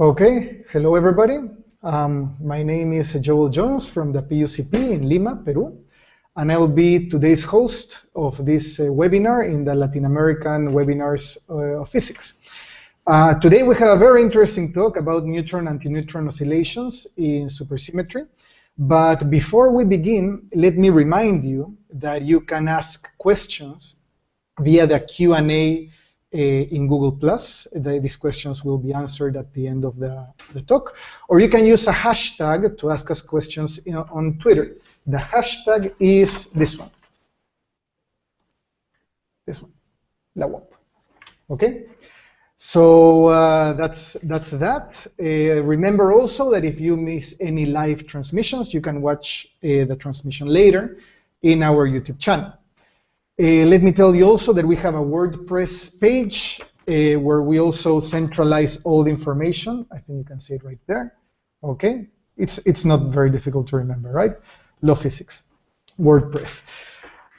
Okay, hello everybody. Um, my name is Joel Jones from the PUCP in Lima, Peru, and I'll be today's host of this uh, webinar in the Latin American Webinars uh, of Physics. Uh, today we have a very interesting talk about neutron antineutron oscillations in supersymmetry. But before we begin, let me remind you that you can ask questions via the Q&A in Google+. Plus. these questions will be answered at the end of the, the talk. Or you can use a hashtag to ask us questions know, on Twitter. The hashtag is this one. This one, LAWAP. Okay? So uh, that's that's that. Uh, remember also that if you miss any live transmissions, you can watch uh, the transmission later in our YouTube channel. Uh, let me tell you also that we have a WordPress page uh, where we also centralize all the information. I think you can see it right there. Okay, it's it's not very difficult to remember, right? Law physics, WordPress.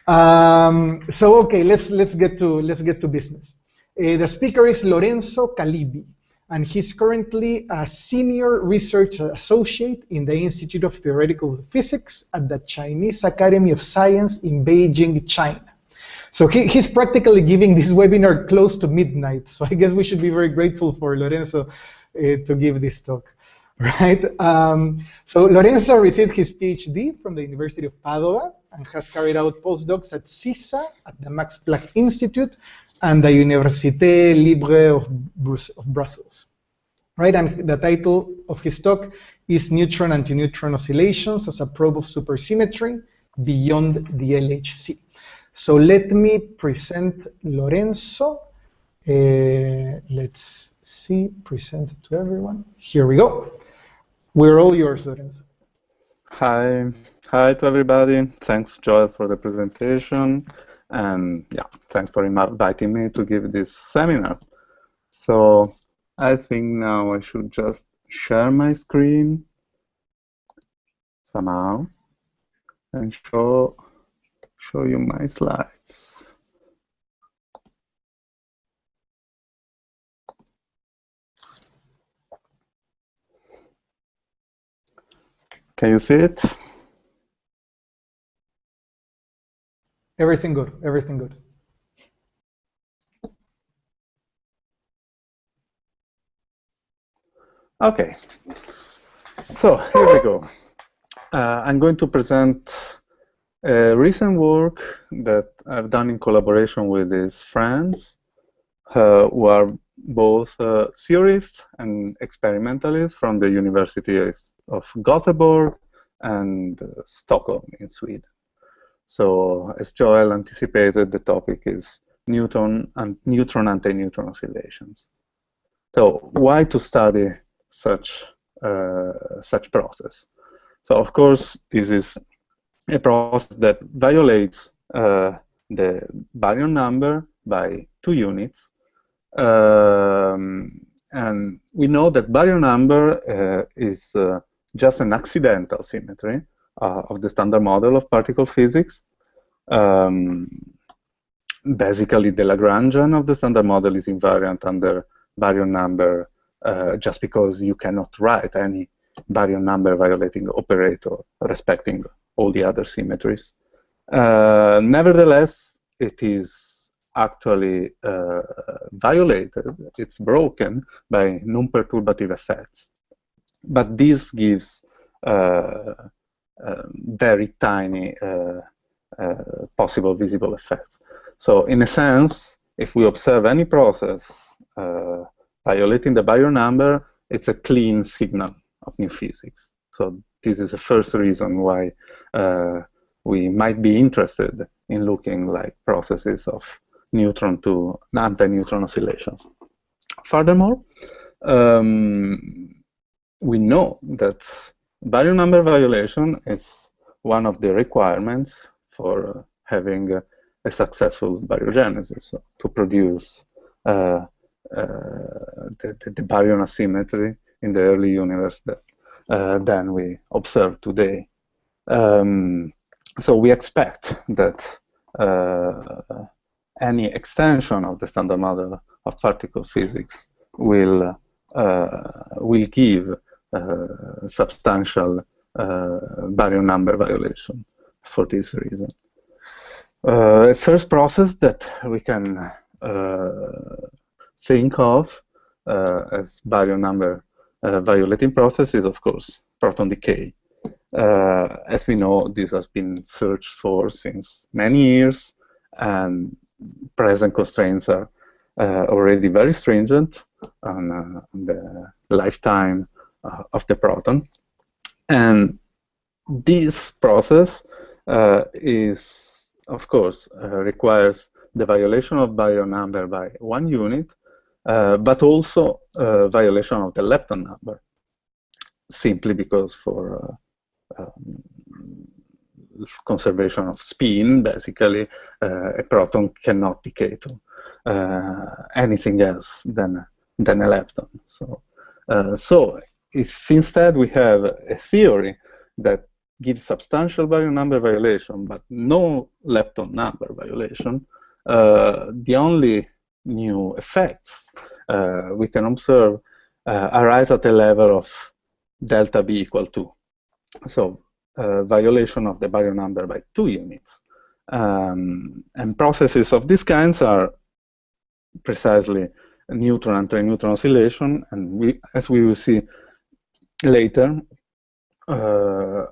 Um, so okay, let's let's get to let's get to business. Uh, the speaker is Lorenzo Calibbi, and he's currently a senior research associate in the Institute of Theoretical Physics at the Chinese Academy of Science in Beijing, China. So he, he's practically giving this webinar close to midnight. So I guess we should be very grateful for Lorenzo uh, to give this talk, right? Um, so Lorenzo received his PhD from the University of Padua and has carried out postdocs at SISSA, at the Max Planck Institute, and the Université Libre of, of Brussels, right? And the title of his talk is Neutron Antineutron Oscillations as a Probe of Supersymmetry Beyond the LHC. So let me present Lorenzo. Uh, let's see, present to everyone. Here we go. We're all yours, Lorenzo. Hi, hi to everybody. Thanks, Joel, for the presentation. And yeah, thanks for inviting me to give this seminar. So I think now I should just share my screen somehow and show show you my slides. Can you see it? Everything good, everything good. Okay, so here we go. Uh, I'm going to present a recent work that I've done in collaboration with these friends uh, who are both uh, theorists and experimentalists from the University of Gothenburg and uh, Stockholm in Sweden. So as Joel anticipated, the topic is neutron and neutron anti-neutron oscillations. So why to study such uh, such process? So of course, this is a process that violates uh, the baryon number by two units. Um, and we know that baryon number uh, is uh, just an accidental symmetry uh, of the standard model of particle physics. Um, basically, the Lagrangian of the standard model is invariant under baryon number uh, just because you cannot write any baryon number violating operator respecting all the other symmetries. Uh, nevertheless, it is actually uh, violated, it's broken by non-perturbative effects. But this gives uh, very tiny uh, uh, possible visible effects. So in a sense, if we observe any process uh, violating the baryon number, it's a clean signal of new physics. So this is the first reason why uh, we might be interested in looking like processes of neutron to anti-neutron oscillations. Furthermore, um, we know that baryon number violation is one of the requirements for uh, having a successful baryogenesis, so to produce uh, uh the, the, baryon asymmetry in the early universe that than we observe today. Um, so we expect that uh, any extension of the standard model of particle physics will will give substantial baryon number violation for this reason. Uh, first process that we can uh, think of uh, as baryon number violating process is, of course, proton decay. as we know, this has been searched for since many years, and present constraints are already very stringent on, on the lifetime of the proton. And this process uh, is of course, uh, requires the violation of baryon number by one unit, uh, but also uh, violation of the lepton number, simply because for uh, um, conservation of spin, basically, uh, a proton cannot decay to uh, anything else than, than a lepton. So, so if instead we have a theory that gives substantial baryon number violation, but no lepton number violation, uh, the only new effects uh, we can observe uh, arise at a level of delta B equal to. So uh, violation of the baryon number by two units. Um, and processes of these kinds are precisely neutron antineutron oscillation, and we, as we will see later, uh,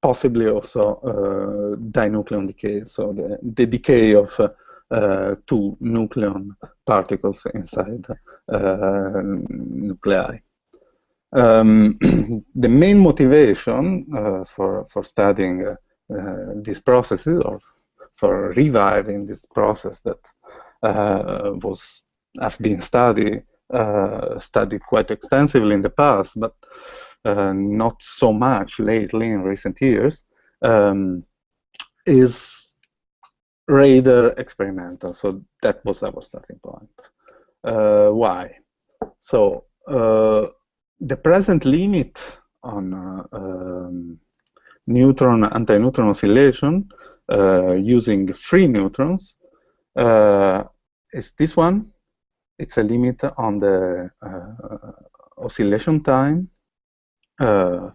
possibly also uh, dinucleon decay, so the, the decay of uh, two nucleon particles inside uh, nuclei. Um, the main motivation uh, for, for studying uh, these processes or for reviving this process that uh, was has been studied studied quite extensively in the past, but uh, not so much lately in recent years, um, is rather experimental. So that was our starting point. Uh, why? So uh, the present limit on uh, um, neutron anti-neutron oscillation uh, using free neutrons uh, is this one. It's a limit on the oscillation time uh, uh,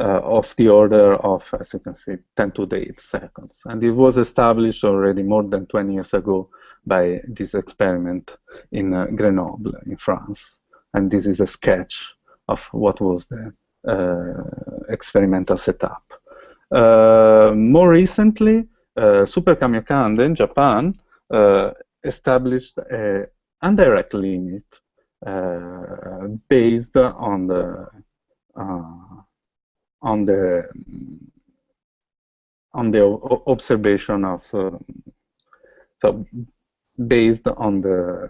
of the order of, as you can see, 10 to the 8 seconds. And it was established already more than 20 years ago by this experiment in uh, Grenoble in France. And this is a sketch of what was the uh, experimental setup. Uh, more recently, uh, Super Kamiokande in Japan established an indirect limit based on the uh, on the on the observation of uh, so based on the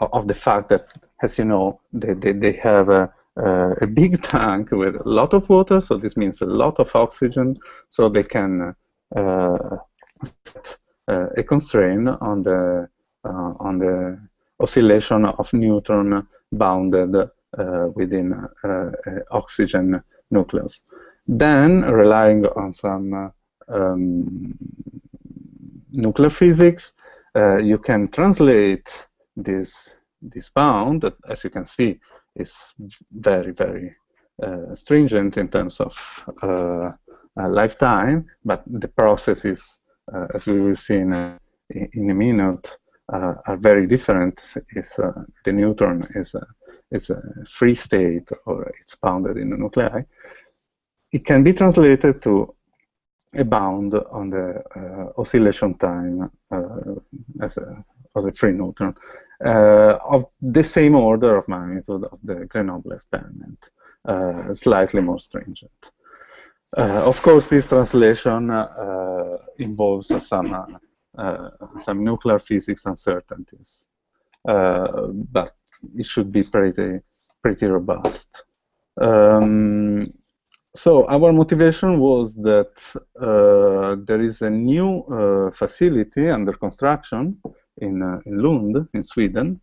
of the fact that as you know they, they, they have a, a big tank with a lot of water so this means a lot of oxygen so they can uh, set uh, a constraint on the uh, on the oscillation of neutron bounded uh, within uh, oxygen nucleus. Then, relying on some uh, um, nuclear physics, you can translate this this bound, that, as you can see, is very, very uh, stringent in terms of uh, uh, lifetime, but the processes, as we will see in a, in a minute, are very different if the neutron is it's a free state or it's bounded in the nuclei, it can be translated to a bound on the uh, oscillation time uh, as, a, as a free neutron uh, of the same order of magnitude of the Grenoble experiment, uh, slightly more stringent. Uh, of course, this translation uh, involves some some nuclear physics uncertainties, but it should be pretty pretty robust. Um, so our motivation was that uh, there is a new uh, facility under construction in, uh, in Lund, in Sweden.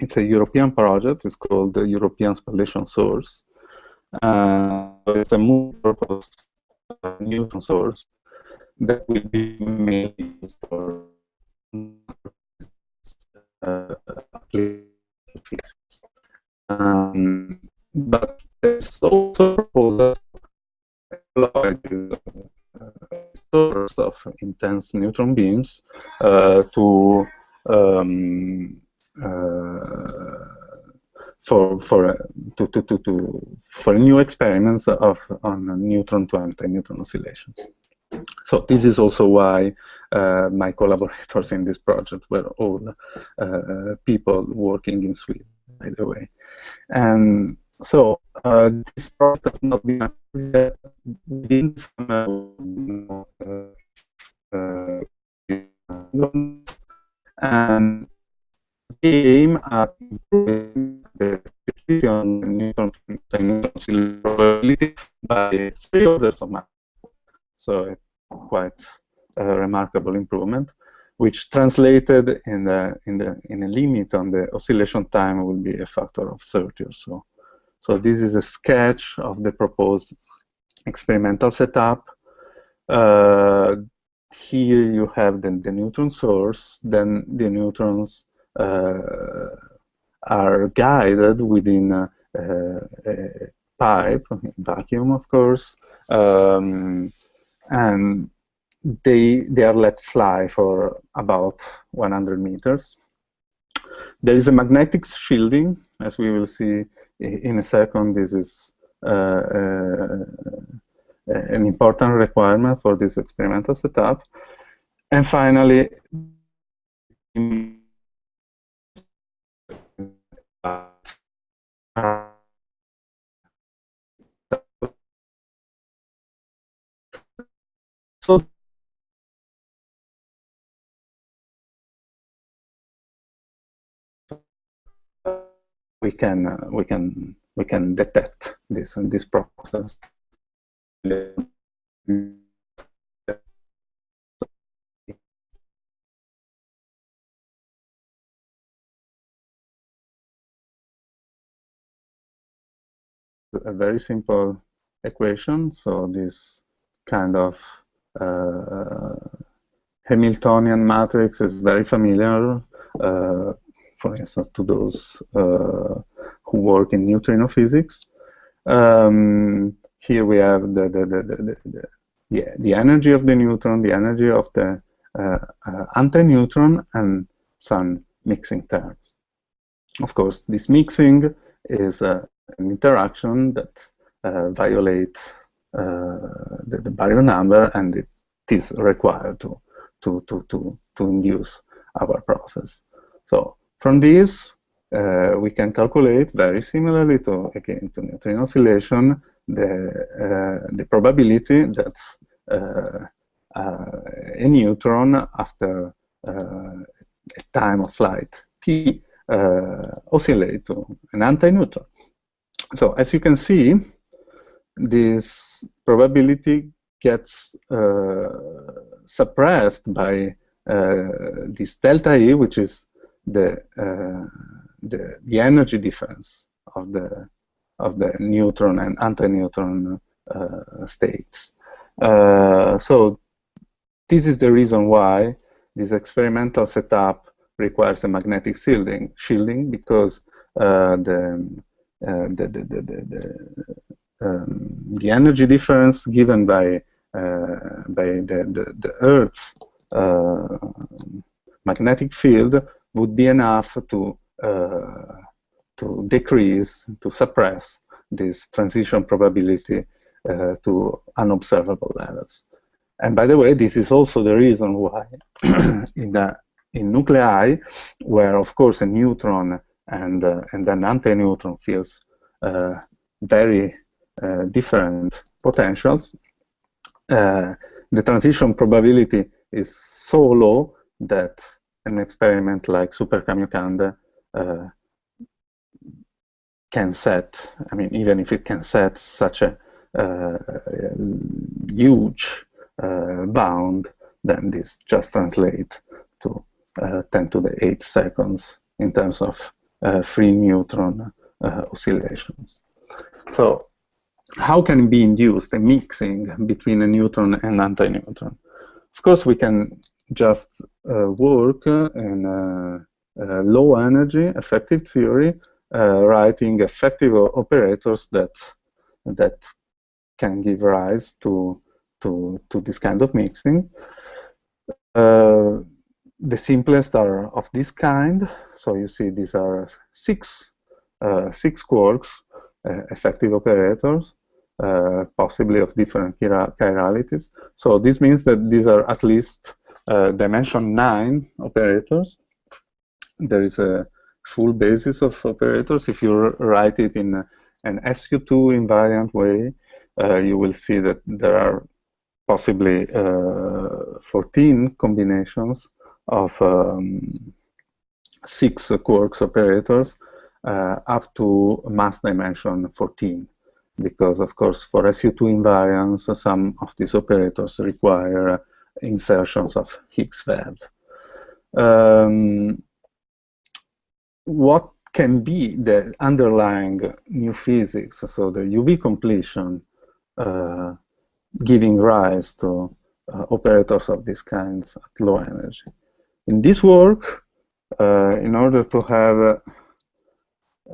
It's a European project. It's called the European Spallation Source. Uh, it's a multi-purpose uh, neutron source that will be made for uh, Um, but there's also proposal to source of intense neutron beams uh, to um, uh, for for to, to, to, to for new experiments of on neutron to anti-neutron oscillations. So this is also why uh, my collaborators in this project were all uh, people working in Sweden, by the way. And so uh, this project has not been within some, uh, and aim at improving the sensitivity on neutron probability by three orders of magnitude. So quite a remarkable improvement, which translated in the in the in a limit on the oscillation time will be a factor of 30 or so. So this is a sketch of the proposed experimental setup. Uh, here you have the, the neutron source, then the neutrons uh, are guided within a, a pipe, vacuum of course, um, and they they are let fly for about 100 meters. There is a magnetic shielding, as we will see in a second. This is uh, uh, an important requirement for this experimental setup. And finally, we can uh, we can we can detect this this process. A very simple equation. So this kind of uh, Hamiltonian matrix is very familiar. Uh, for instance, to those uh, who work in neutrino physics. Um, here we have the the, the, the, the, the, energy of the neutron, the energy of the uh, uh, anti-neutron, and some mixing terms. Of course, this mixing is an interaction that uh, violates uh, the, the baryon number, and it is required to, to, to, to, to induce our process. So from this, uh, we can calculate very similarly to again to neutrino oscillation the uh, the probability that uh, uh a neutron after uh, a time of flight t uh, oscillate to an anti-neutron. So as you can see, this probability gets suppressed by this delta E, which is the, uh, the, the energy difference of the of the neutron and anti-neutron uh, states. Uh, so this is the reason why this experimental setup requires a magnetic shielding, shielding because uh, the, uh, the, the, the, the, um, the, energy difference given by, uh, by the, the, the Earth's magnetic field would be enough to uh, to decrease, to suppress this transition probability uh, to unobservable levels. And by the way, this is also the reason why in the in nuclei, where of course a neutron and uh, and an anti-neutron feels uh, very uh, different potentials, uh, the transition probability is so low that an experiment like Super Kamiokande uh, can set, I mean, even if it can set such a uh, huge uh, bound, then this just translates to uh, 10 to the 8 seconds in terms of uh, free neutron uh, oscillations. So how can be induced, a mixing between a neutron and anti-neutron? Of course, we can just uh, work in low energy effective theory uh, writing effective operators that that can give rise to to to this kind of mixing. Uh, the simplest are of this kind. So you see these are six uh, six quarks, uh, effective operators, uh, possibly of different chiralities. So this means that these are at least uh, dimension 9 operators. There is a full basis of operators. If you write it in an SU2 invariant way, uh, you will see that there are possibly uh, 14 combinations of um, six quarks operators uh, up to mass dimension 14 because of course for SU2 invariance some of these operators require insertions of Higgs vev. Um, what can be the underlying new physics, so the UV completion uh, giving rise to uh, operators of these kinds at low energy. In this work, uh, in order to have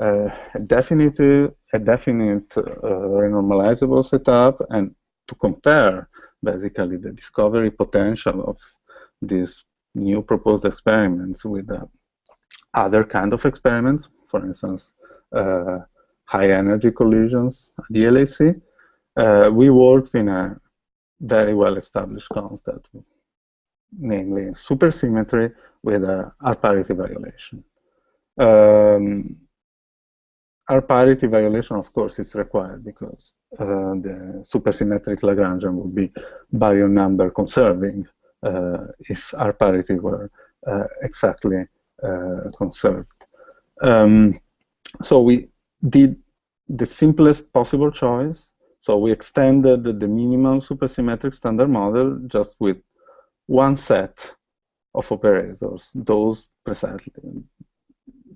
a definitive, a definite uh, renormalizable setup and to compare basically the discovery potential of these new proposed experiments with uh, other kind of experiments, for instance, uh, high energy collisions at the LHC, uh, we worked in a very well established concept, namely supersymmetry with a R parity violation. Um, R parity violation, of course, is required because uh, the supersymmetric Lagrangian would be baryon number conserving uh, if R parity were uh, exactly uh, conserved. Um, so we did the simplest possible choice. So we extended the minimum supersymmetric standard model just with one set of operators, those precisely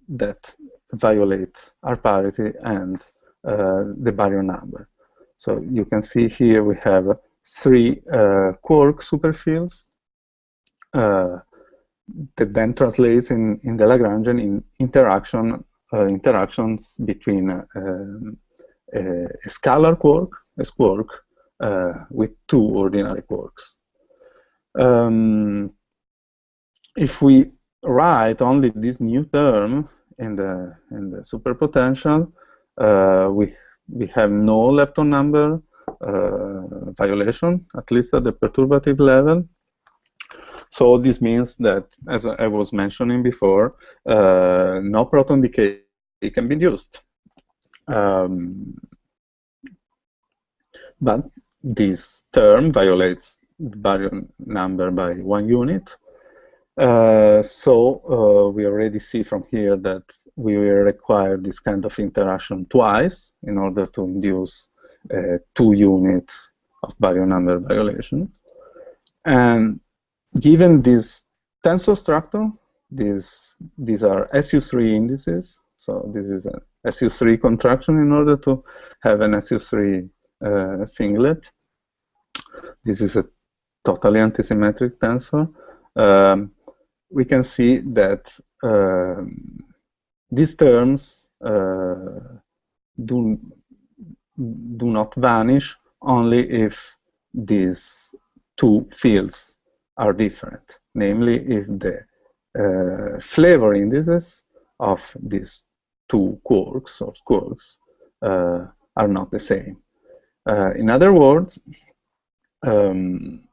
that violate R parity and uh, the baryon number. So you can see here we have three uh, quark superfields uh, that then translates in, in the Lagrangian in interaction uh, interactions between uh, a, a, scalar quark, a quark, uh, with two ordinary quarks. Um, if we write only this new term in the in the superpotential, uh, we we have no lepton number uh, violation, at least at the perturbative level. So this means that, as I was mentioning before, uh, no proton decay can be used. Um, but this term violates the baryon number by one unit, uh, so uh, we already see from here that we will require this kind of interaction twice in order to induce uh, two units of baryon number violation. And given this tensor structure, these, these are SU3 indices. So this is a SU3 contraction in order to have an SU3 uh, singlet. This is a totally antisymmetric tensor. Um, we can see that uh, these terms uh, do, do not vanish only if these two fields are different, namely if the uh, flavor indices of these two quarks or quarks uh, are not the same. Uh, in other words, um,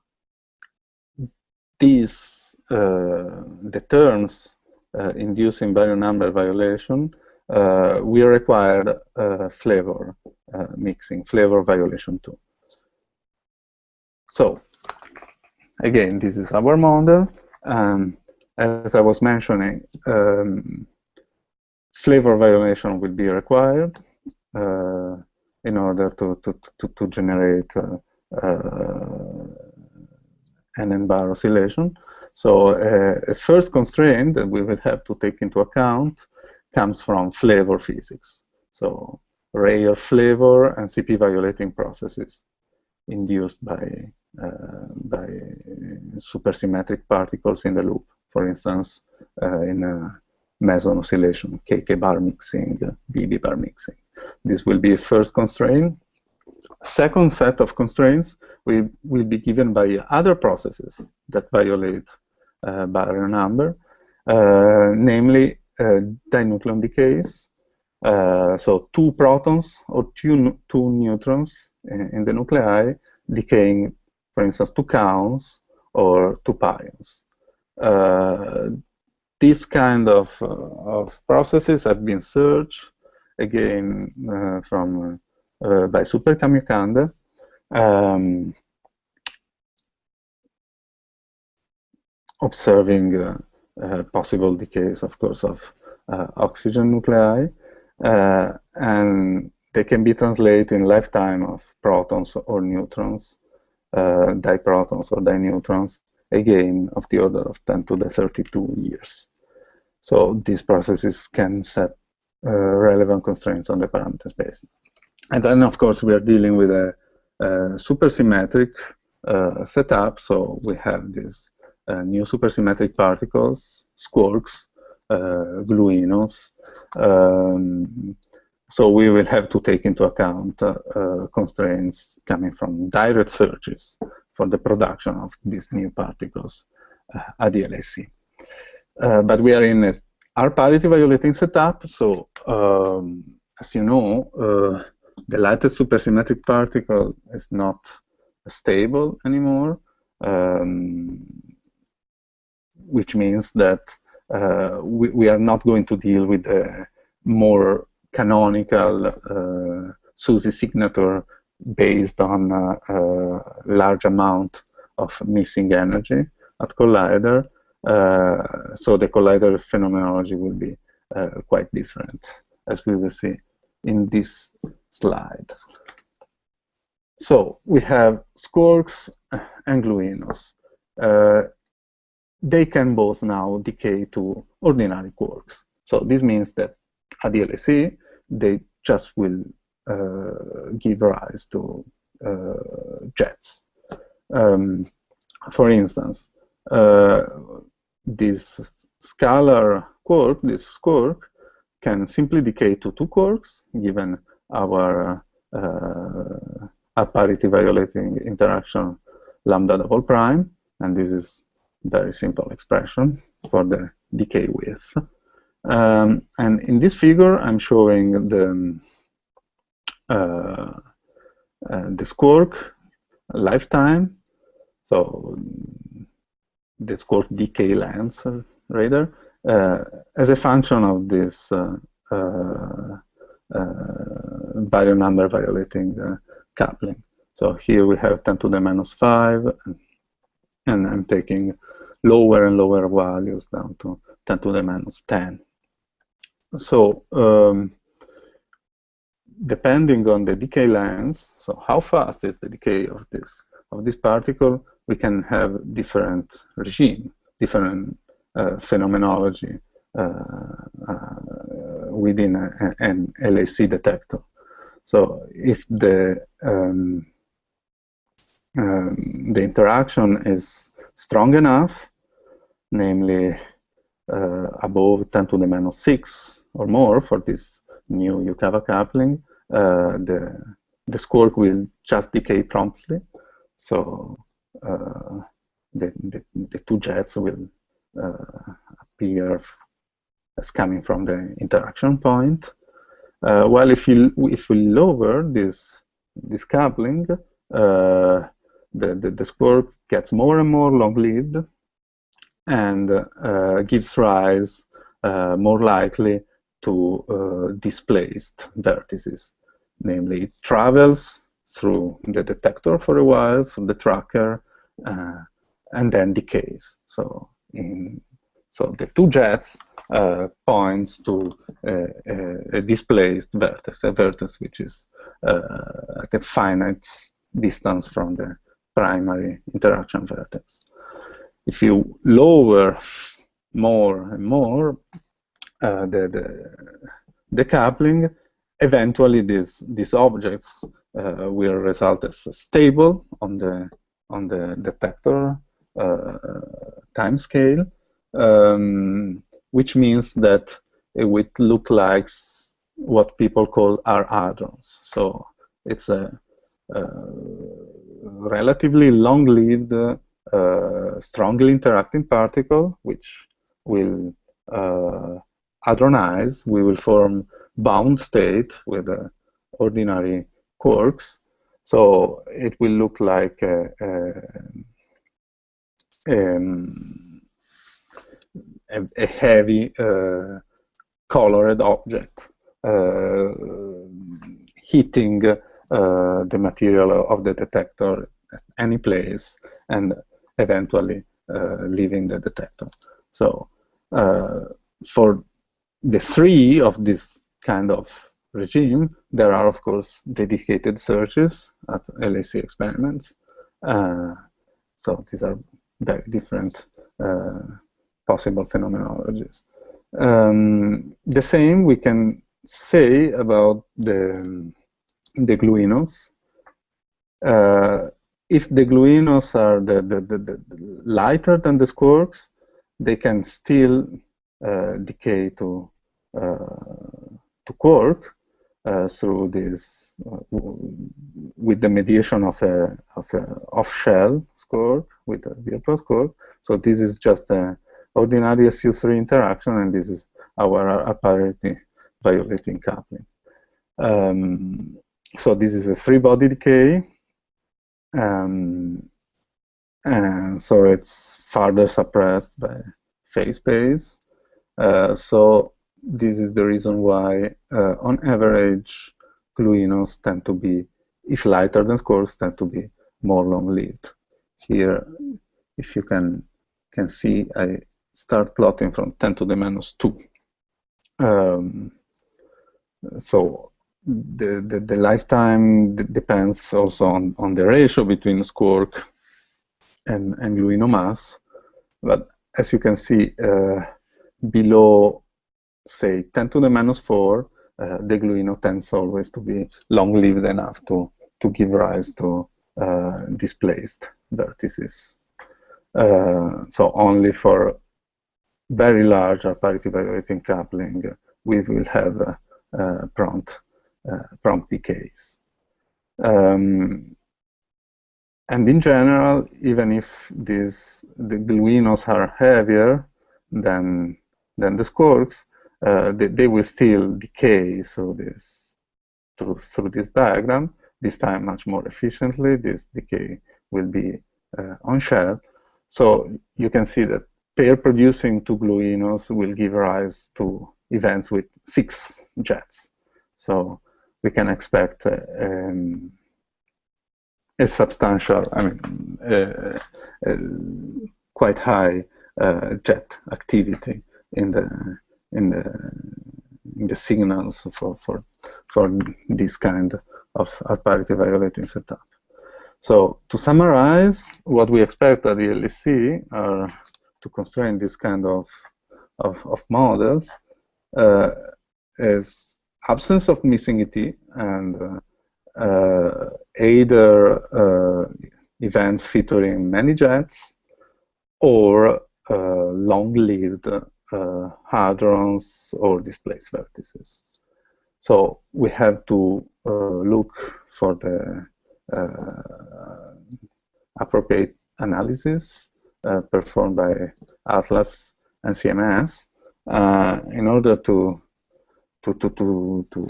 these the terms uh, inducing baryon number violation, uh, we required flavor mixing, flavor violation too. So again, this is our model. And as I was mentioning, um, flavor violation will be required uh, in order to, to, to, to generate uh, uh, an N-bar oscillation. So uh, a first constraint that we will have to take into account comes from flavor physics. So rare flavor and CP violating processes induced by, uh, by supersymmetric particles in the loop. For instance, uh, in, a, meson oscillation, KK bar mixing, BB bar mixing. This will be a first constraint. Second set of constraints will, will be given by other processes that violate uh, baryon number, uh, namely uh, dinucleon decays. So two protons or two, two neutrons in, in the nuclei decaying, for instance, two kaons or two pions. Uh, these kind of, uh, of processes have been searched again uh, from by Super Kamiokande. Um, observing uh, uh, possible decays, of course, of uh, oxygen nuclei, and they can be translated in lifetime of protons or neutrons, diprotons or dineutrons, again of the order of 10 to the 32 years. So these processes can set uh, relevant constraints on the parameter space. And then, of course, we are dealing with a, a supersymmetric uh, setup. So we have uh, new supersymmetric particles, squarks, uh, gluinos. Um, so we will have to take into account uh, uh, constraints coming from direct searches for the production of these new particles at the LHC. but we are in a R parity violating setup, so um, as you know, uh, the latest supersymmetric particle is not stable anymore, um, which means that uh, we, we, are not going to deal with the more canonical uh, SUSY signature based on a, a large amount of missing energy at collider. Uh, so the collider phenomenology will be uh, quite different, as we will see in this slide. So we have squarks and gluinos. Uh, they can both now decay to ordinary quarks. So this means that at the LHC, they just will uh, give rise to uh, jets. Um, for instance, uh, this scalar quark, this quark, can simply decay to two quarks given our uh, parity violating interaction lambda double prime, and this is very simple expression for the decay width. Um, and in this figure, I'm showing the uh, uh, the squark lifetime. So the squark decay length, uh, rather, uh, as a function of this uh, baryon number violating coupling. So here we have 10 to the minus 5, and I'm taking lower and lower values down to 10 to the minus 10. So um, depending on the decay length, so how fast is the decay of this of this particle, we can have different regime, different uh, phenomenology uh, uh, within a, an LHC detector. So if the um, um, the interaction is strong enough, namely uh, above 10 to the minus 6 or more for this new Yukawa coupling, uh, the, the squark will just decay promptly. So uh, the, the, the, two jets will uh, appear as coming from the interaction point. Uh, while if you, if we lower this, this coupling, uh, the, the, the squark gets more and more long-lived and uh, gives rise uh, more likely to uh, displaced vertices. Namely, it travels through the detector for a while, so the tracker, and then decays. So, in, so the two jets uh, points to a, a, displaced vertex, a vertex which is uh, at a finite distance from the primary interaction vertex. If you lower more and more uh, the, the, coupling, eventually these, these objects uh, will result as stable on the, on the detector uh, time scale, um, which means that it would look like what people call R hadrons. So it's a, a relatively long-lived, uh, strongly interacting particle, which will uh, hadronize. We will form bound state with uh, ordinary quarks. So it will look like a, a, um, a heavy uh, colored object uh, hitting uh, the material of the detector at any place and eventually uh, leaving the detector. So for the three of this kind of regime, there are, of course, dedicated searches at LHC experiments. Uh, so these are very different uh, possible phenomenologies. Um, the same we can say about the, the gluinos. Uh, if the gluinos are the, the, the, the, lighter than the squarks, they can still uh, decay to uh, to quark uh, through this uh, with the mediation of a of a off-shell squark with a virtual squark. So this is just an ordinary SU3 interaction, and this is our R parity violating coupling. Um, so this is a three-body decay. Um, and so it's further suppressed by phase space. Uh, so this is the reason why, uh, on average, gluinos tend to be, if lighter than squarks, tend to be more long-lived. Here, if you can can see, I start plotting from 10 to the minus 2. Um, so the, the, the lifetime depends also on, on the ratio between squark and, and gluino mass. But as you can see, uh, below say 10 to the minus 4, uh, the gluino tends always to be long-lived enough to, to give rise to uh, displaced vertices. Uh, so only for very large parity violating coupling, we will have uh, prompt, uh, prompt decays. Um, and in general, even if these the gluinos are heavier than than the squarks, uh, they, they, will still decay through this through, through this diagram. This time much more efficiently. This decay will be uh, on shell. So you can see that pair producing two gluinos will give rise to events with six jets. So we can expect uh, um, a substantial, I mean, uh, uh, quite high jet activity in the in the in the signals for for for this kind of parity violating setup. So to summarize, what we expect at the LHC are to constrain this kind of of, of models uh, is absence of missing ET and uh, uh, either uh, events featuring many jets or uh, long-lived uh, hadrons or displaced vertices. So we have to uh, look for the uh, appropriate analysis performed by Atlas and CMS in order to to to to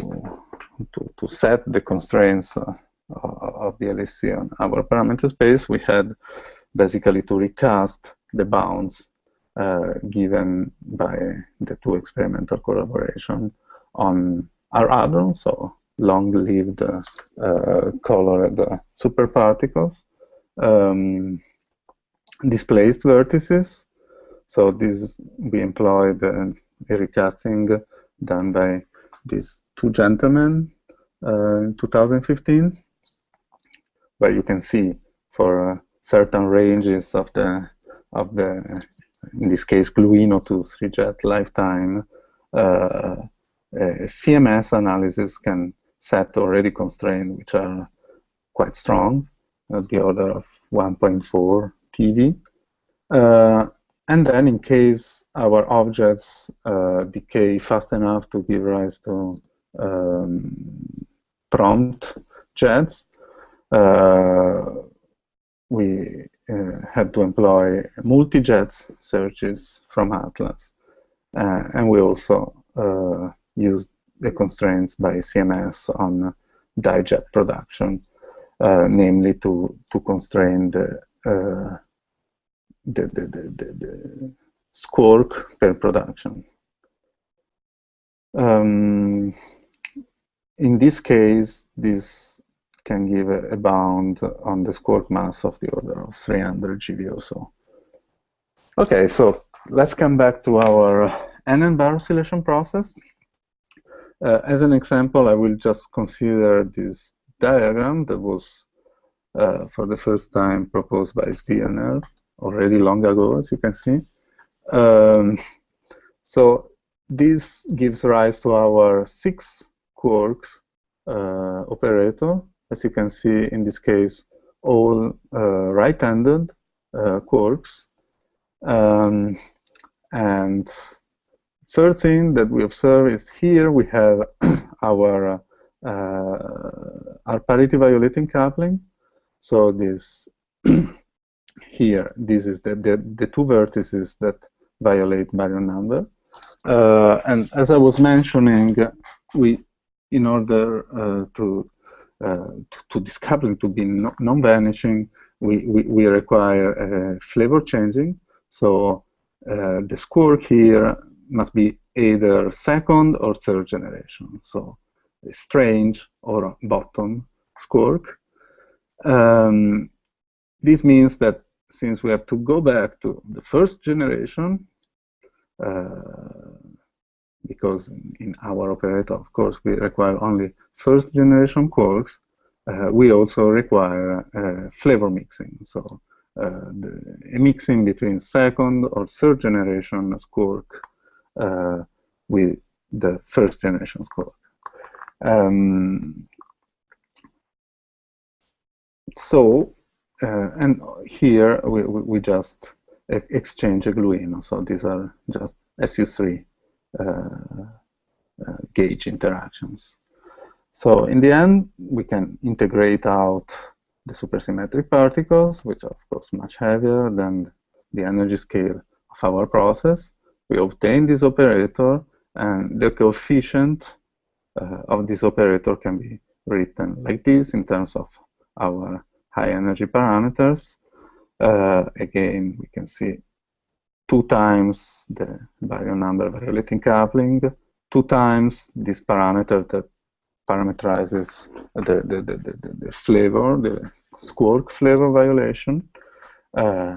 to to, set the constraints uh, of the LHC on our parameter space, we had basically to recast the bounds uh, given by the two experimental collaboration on R hadron, so long-lived uh, colored superparticles, um, displaced vertices. So this we employed uh, a recasting done by these two gentlemen uh, in 2015, where you can see for uh, certain ranges of the of the in this case, Gluino to 3-jet lifetime, uh, CMS analysis can set already constraints which are quite strong, at the order of 1.4 TeV. Uh, and then in case our objects uh, decay fast enough to give rise to um, prompt jets, uh, we uh, had to employ multi-jets searches from Atlas. Uh, and we also uh, used the constraints by CMS on dijet production, namely to, to constrain the, the, the, the, the, squark per production. Um, in this case, this can give a, a, bound on the squark mass of the order of 300 GeV or so. Okay, so let's come back to our NN bar oscillation process. Uh, as an example, I will just consider this diagram that was uh, for the first time proposed by Zwirner already long ago, as you can see. Um, so this gives rise to our six quarks uh, operator. As you can see in this case, all uh, right-handed uh, quarks. Um, and third thing that we observe is here we have our uh, R parity violating coupling. So this here, this is the, the, the two vertices that violate baryon number. Uh, and as I was mentioning, we, in order uh, to, uh, to, to this coupling to be non-vanishing, we, we, we, require flavor changing. So uh, the squark here must be either second or third generation. So strange or bottom squark. Um, this means that since we have to go back to the first generation, uh, because in our operator, of course, we require only first generation quarks, uh, we also require uh, flavor mixing. So uh, the, a mixing between second or third generation squark uh, with the first generation squark. Um, so, uh, and here we, we just exchange a gluino. So these are just SU3 uh, uh, gauge interactions. So in the end, we can integrate out the supersymmetric particles, which are of course much heavier than the energy scale of our process. We obtain this operator, and the coefficient uh, of this operator can be written like this in terms of our high energy parameters. Uh, again, we can see two times the baryon number violating coupling, two times this parameter that parameterizes the, the, the, the, the flavor, the squark flavor violation, uh,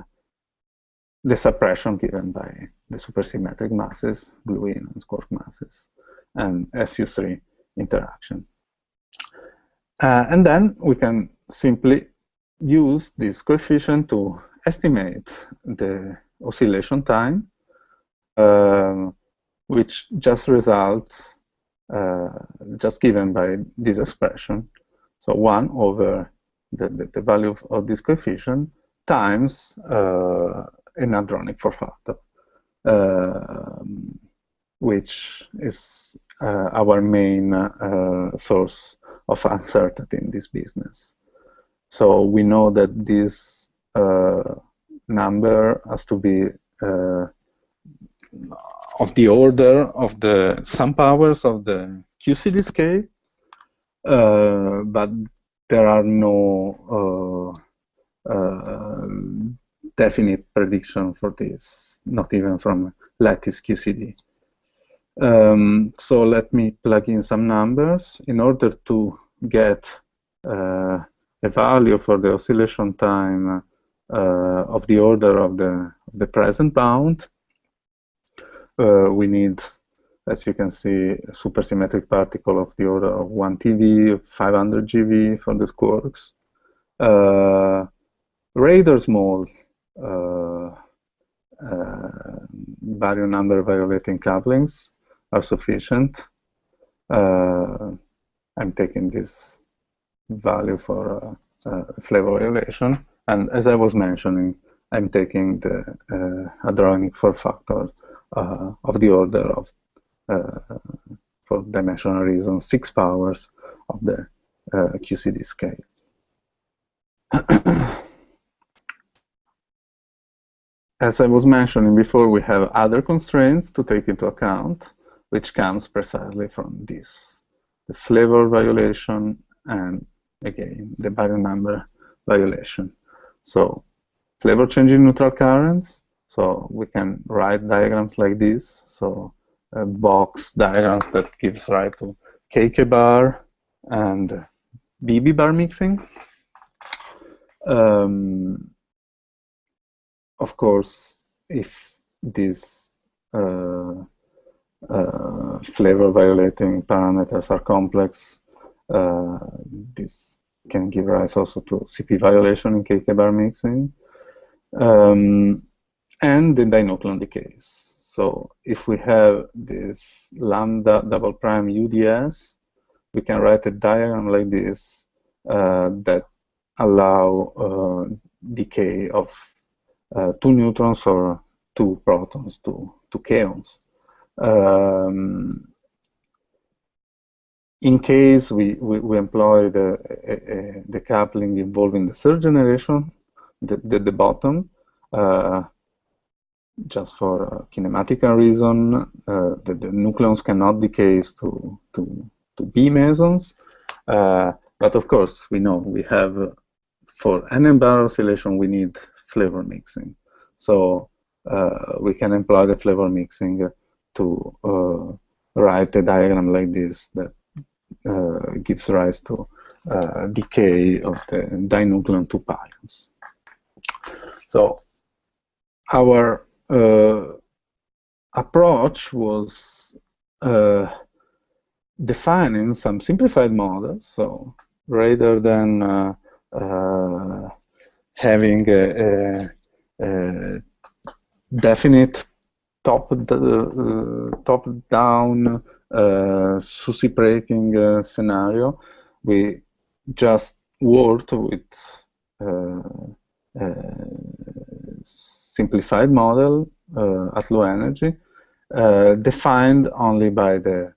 the suppression given by the supersymmetric masses, gluino and squark masses, and SU3 interaction. Uh, and then we can simply use this coefficient to estimate the oscillation time, um, which just results uh, just given by this expression. So 1 over the, the, the value of, of, this coefficient times uh, an hadronic factor, uh, which is uh, our main uh, source of uncertainty in this business. So we know that this uh, number has to be uh, of the order of the sum powers of the QCD scale, uh, but there are no uh, uh, definite prediction for this, not even from lattice QCD. Um, so let me plug in some numbers in order to get uh, a value for the oscillation time uh, of the order of the, the present bound. Uh, we need, as you can see, a supersymmetric particle of the order of 1 TeV, 500 GeV for the squarks. Uh, Rader small uh, uh, number violating couplings are sufficient. Uh, I'm taking this value for uh, flavor violation. And as I was mentioning, I'm taking the uh, hadronic form factor uh, of the order of, uh, for dimensional reasons, six powers of the uh, QCD scale. As I was mentioning before, we have other constraints to take into account, which comes precisely from this, the flavor violation and, again, the baryon number violation. So flavor changing neutral currents, so we can write diagrams like this, so a box diagrams that gives rise to KK bar and BB bar mixing. Um, of course, if these uh, uh, flavor violating parameters are complex, this can give rise also to CP violation in KK bar mixing. Um, and the dinucleon decays. So if we have this lambda double prime UDS, we can write a diagram like this uh, that allow uh, decay of uh, two neutrons or two protons to, to kaons. Um, in case we, we, we employ the, the coupling involving the third generation, the, the, the bottom, uh, just for kinematic reason, uh, the, the, nucleons cannot decay to, to, to B mesons. Uh, but of course, we know we have, for n bar oscillation, we need flavor mixing. So uh, we can employ the flavor mixing to uh, write a diagram like this that uh, gives rise to uh, decay of the dinucleon 2 pions. So our uh, approach was uh, defining some simplified models. So rather than uh, uh having a, a, a definite top uh, top down uh, SUSY breaking uh, scenario, we just worked with simplified model uh, at low energy, uh, defined only by the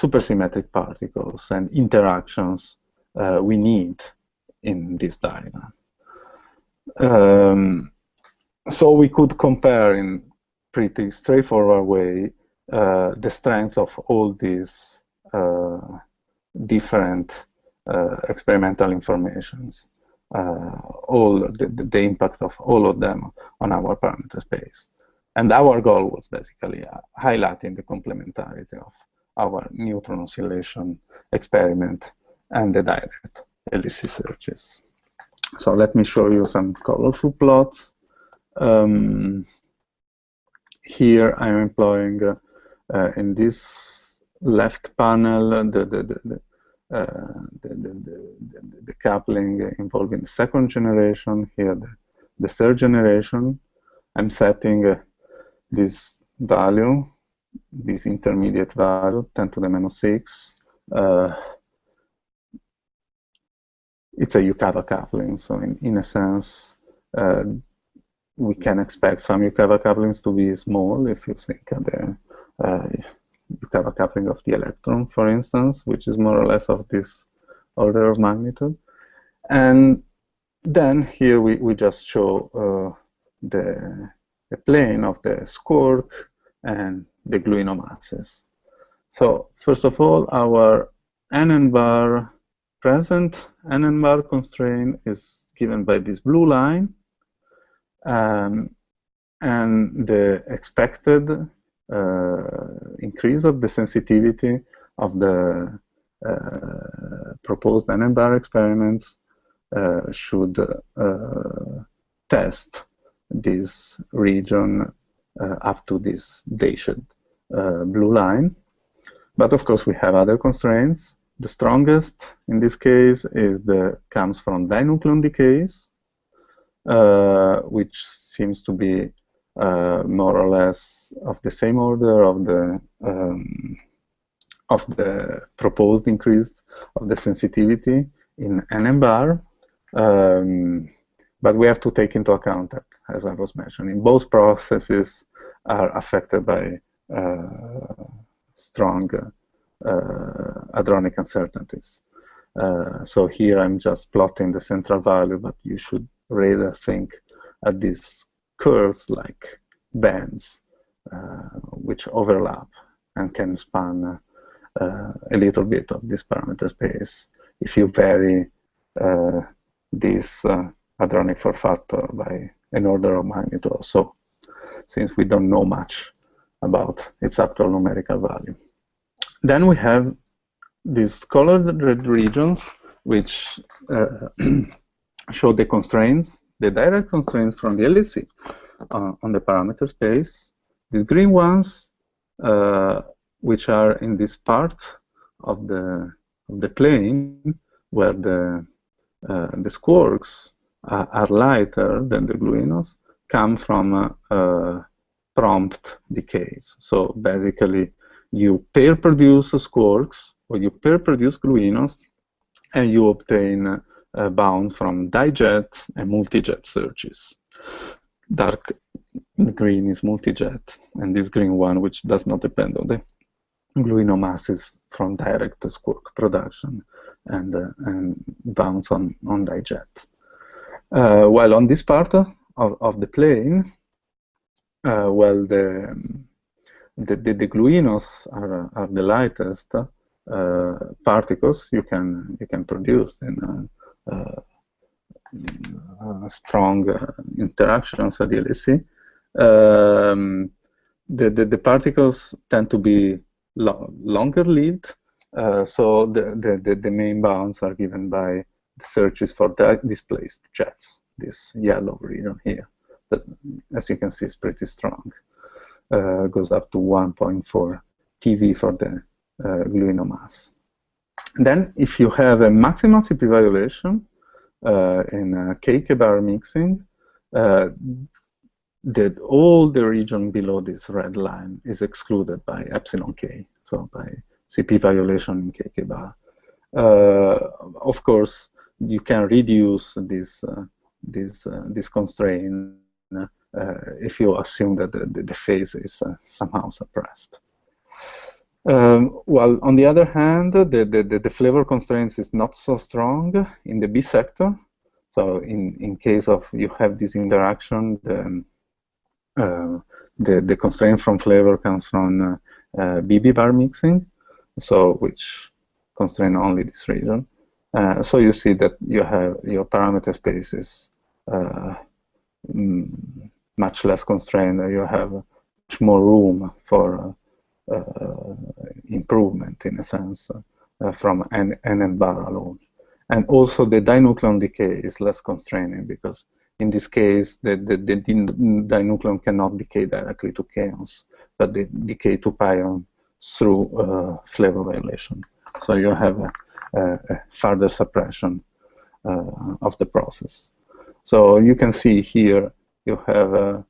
supersymmetric particles and interactions uh, we need in this diagram. Um, so we could compare in pretty straightforward way uh, the strengths of all these uh, different uh, experimental informations uh, all the, the, impact of all of them on our parameter space. And our goal was basically highlighting the complementarity of our neutron oscillation experiment and the direct LHC searches. So let me show you some colorful plots. Um, here I'm employing in this left panel the, the, the, uh, the, the, the, the, coupling involving the second generation, here the, the third generation. I'm setting uh, this value, this intermediate value, 10 to the minus 6. Uh, it's a Yukawa coupling, so in, in a sense, uh, we can expect some Yukawa couplings to be small if you think the uh, you have a coupling of the electron, for instance, which is more or less of this order of magnitude. And then here we, we just show uh, the, the plane of the squark and the gluino masses. So first of all, our NN bar present NN bar constraint is given by this blue line. Um, and the expected uh, increase of the sensitivity of the uh, proposed NN-bar experiments uh, should test this region up to this dashed blue line. But of course, we have other constraints. The strongest in this case is the comes from dinucleon decays, uh, which seems to be uh, more or less of the same order of the um, of the proposed increase of the sensitivity in NN bar. Um, but we have to take into account that, as I was mentioning, both processes are affected by uh, strong uh, hadronic uncertainties. Uh, so here I'm just plotting the central value, but you should rather think at these curves like bands uh, which overlap and can span uh, a little bit of this parameter space if you vary uh, this hadronic form factor by an order of magnitude or so, since we don't know much about its actual numerical value. Then we have these colored red regions, which uh, show the constraints, the direct constraints from the LHC uh, on the parameter space. These green ones, uh, which are in this part of the of the plane where the uh, the squarks are, are lighter than the gluinos, come from uh, uh, prompt decays. So basically, you pair produce squarks or you pair produce gluinos, and you obtain uh, bounds from dijet and multijet searches. Dark green is multijet, and this green one, which does not depend on the gluino masses from direct squark production and, uh, and bounds on, on dijet. Uh, while on this part of, of the plane, uh, well, the, the, the, the, gluinos are, are the lightest uh, particles you can you can produce in strong interactions at the LHC. Um, the, the, the, particles tend to be lo longer lived, uh, so the, the, the, main bounds are given by the searches for displaced jets, this yellow region here. That's, as you can see, is pretty strong. Uh, goes up to 1.4 TeV for the uh, gluino mass. Then, if you have a maximal CP violation uh, in KK-bar mixing, uh, that all the region below this red line is excluded by epsilon k, so by CP violation in KK bar. Uh, of course, you can reduce this uh, this uh, this constraint uh, if you assume that the, the, phase is uh, somehow suppressed. Um, well, on the other hand, the, the, the flavor constraints is not so strong in the B sector. So in, in case of you have this interaction, the, uh, the, the constraint from flavor comes from uh, uh, BB bar mixing, so which constrain only this region. Uh, so you see that you have your parameter space is uh, much less constrained. You have much more room for uh, improvement, in a sense, from n, n bar alone. And also the dinucleon decay is less constraining because in this case, the, the, the dinucleon cannot decay directly to kaons, but they decay to pion through uh, flavor violation. So you have a, a, a further suppression uh, of the process. So you can see here you have, a,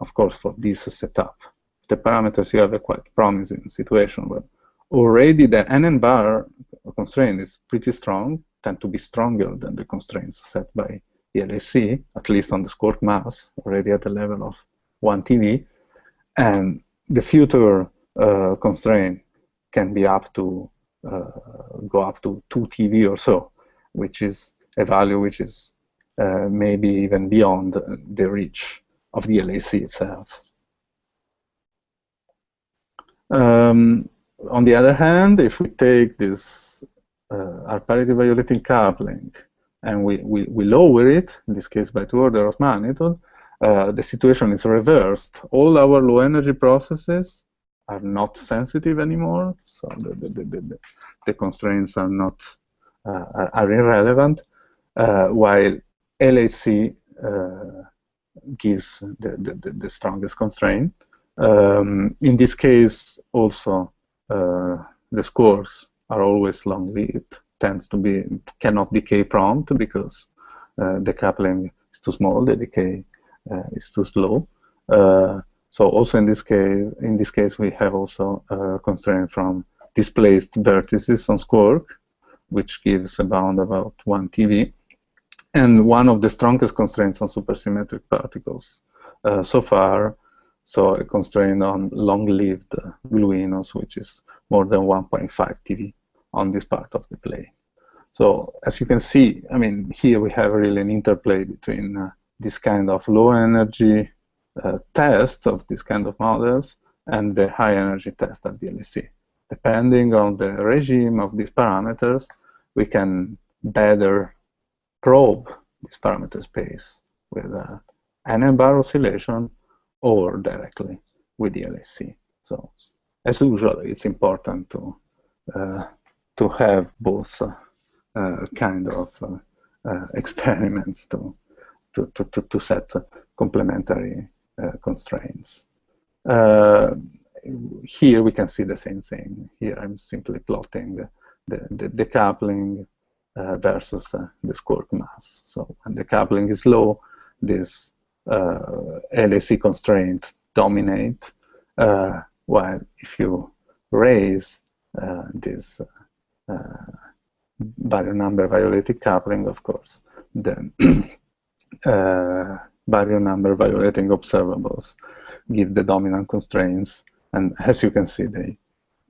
of course, for this setup, the parameters you have a quite promising situation where already the NN bar constraint is pretty strong, tend to be stronger than the constraints set by the LHC, at least on the squark mass, already at the level of 1 TeV. And the future uh, constraint can be up to uh, go up to 2 TeV or so, which is a value which is uh, maybe even beyond the reach of the LHC itself. Um, on the other hand, if we take this uh, R parity violating coupling and we, we, we lower it, in this case by two orders of magnitude, uh, the situation is reversed. All our low energy processes are not sensitive anymore, so the, the, the, the, constraints are not uh, are irrelevant, uh, while LHC uh, gives the, the, strongest constraint. Um, in this case, also uh, the squarks are always long-lived tends to be cannot decay prompt because uh, the coupling is too small, the decay uh, is too slow. Uh, so also in this case, in this case, we have also a constraint from displaced vertices on Squark, which gives a bound about 1 TeV. and one of the strongest constraints on supersymmetric particles uh, so far. So a constraint on long-lived gluinos, which is more than 1.5 TeV on this part of the plane. So as you can see, I mean, here we have really an interplay between uh, this kind of low energy uh, test of this kind of models and the high energy test of LHC. Depending on the regime of these parameters, we can better probe this parameter space with uh, an n-bar oscillation or directly with the LHC. So as usual, it's important to uh, to have both uh, uh kind of uh, uh, experiments to, to, to, to set complementary constraints. here we can see the same thing. Here I'm simply plotting the, the, the coupling uh, versus the squark mass. So when the coupling is low, this uh, LHC constraint dominate, uh, while if you raise uh, this baryon number violating coupling, of course, then baryon number violating observables give the dominant constraints, and as you can see, they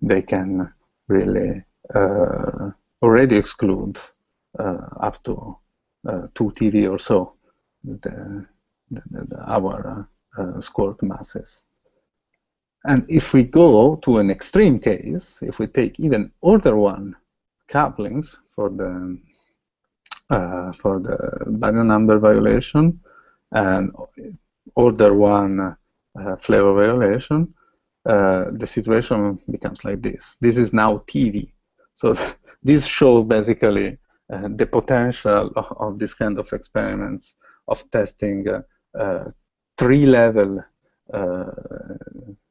they can really uh, already exclude uh, up to uh, 2 TeV or so the, the, the, our squark masses. And if we go to an extreme case, if we take even order one couplings for the uh, for the baryon number violation and order one uh, flavor violation, uh, the situation becomes like this. This is now TeV. So this shows basically uh, the potential of, of, this kind of experiments of testing uh, uh, tree-level uh,